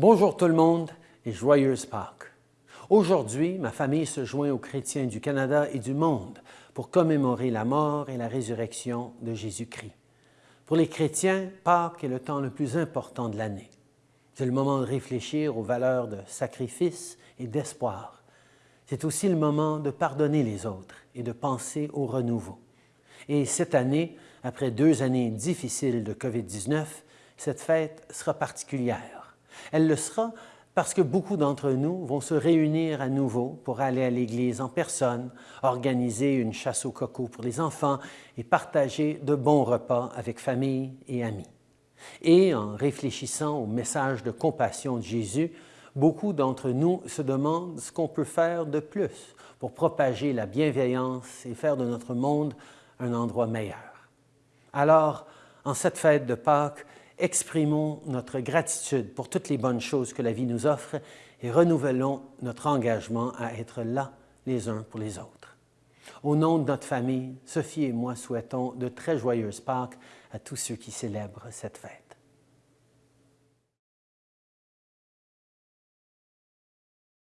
Bonjour tout le monde et joyeuse Pâques. Aujourd'hui, ma famille se joint aux chrétiens du Canada et du monde pour commémorer la mort et la résurrection de Jésus-Christ. Pour les chrétiens, Pâques est le temps le plus important de l'année. C'est le moment de réfléchir aux valeurs de sacrifice et d'espoir. C'est aussi le moment de pardonner les autres et de penser au renouveau. Et cette année, après deux années difficiles de COVID-19, cette fête sera particulière. Elle le sera parce que beaucoup d'entre nous vont se réunir à nouveau pour aller à l'Église en personne, organiser une chasse au coco pour les enfants et partager de bons repas avec famille et amis. Et en réfléchissant au message de compassion de Jésus, beaucoup d'entre nous se demandent ce qu'on peut faire de plus pour propager la bienveillance et faire de notre monde un endroit meilleur. Alors, en cette fête de Pâques, exprimons notre gratitude pour toutes les bonnes choses que la vie nous offre et renouvelons notre engagement à être là les uns pour les autres. Au nom de notre famille, Sophie et moi souhaitons de très joyeuses Pâques à tous ceux qui célèbrent cette fête.